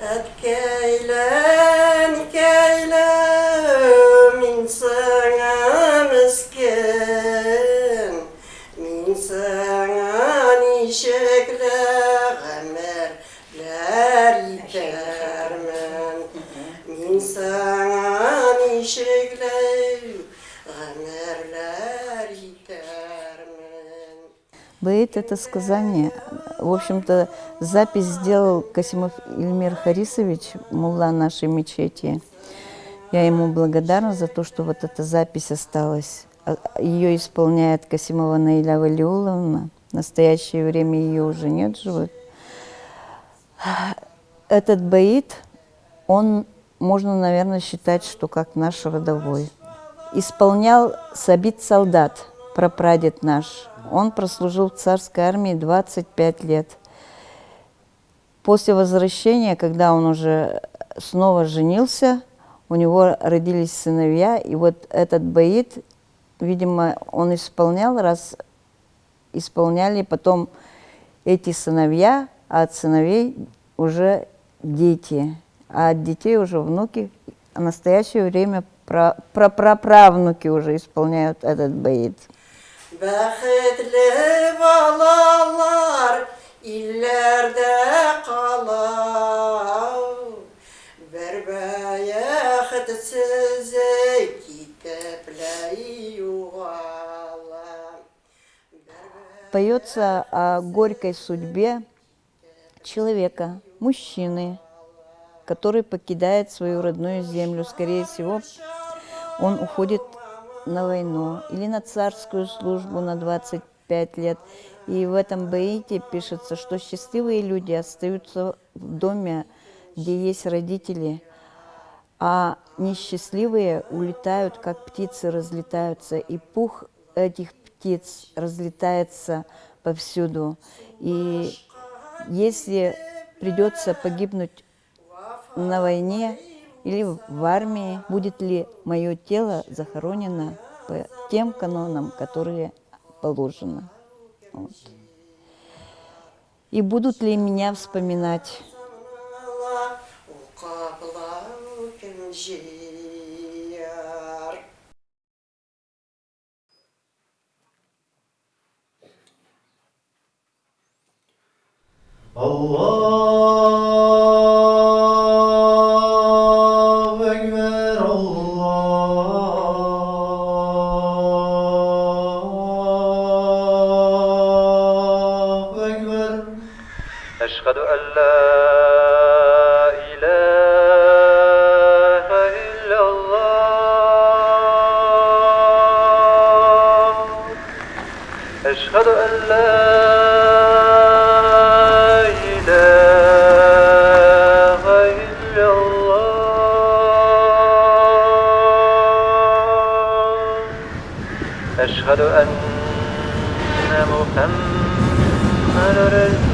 Hep keylen keylem insana mesken Min sana nişekler emerler şey itermen Бейт – это сказание. В общем-то, запись сделал Касимов Ильмир Харисович, мулла нашей мечети. Я ему благодарна за то, что вот эта запись осталась. А- Ее исполняет Касимова Наиля Валиуловна. В настоящее время ее уже нет живых. Этот баит, он, можно, наверное, считать, что как наш родовой. Исполнял Сабит Солдат, прапрадед наш. Он прослужил в царской армии 25 лет. После возвращения, когда он уже снова женился, у него родились сыновья, и вот этот баит, видимо, он исполнял, раз исполняли потом эти сыновья, а от сыновей уже дети, а от детей уже внуки, а в настоящее время пра- прапраправнуки уже исполняют этот баит. Бәхетле балалар илләрдә кала. Бер бәяхетсез китәпләй югала. Поется о горькой судьбе человека, мужчины, который покидает свою родную землю. Скорее всего, он уходит на войну или на царскую службу на 25 лет. И в этом баите пишется, что счастливые люди остаются в доме, где есть родители, а несчастливые улетают, как птицы разлетаются, и пух этих птиц разлетается повсюду. И если придется погибнуть на войне или в армии, будет ли мое тело захоронено по тем канонам, которые положено. Вот. И будут ли меня вспоминать? Уқаплау أشهد أن لا إله إلا الله. أشهد أن لا إله إلا الله. أشهد أن محمد رسول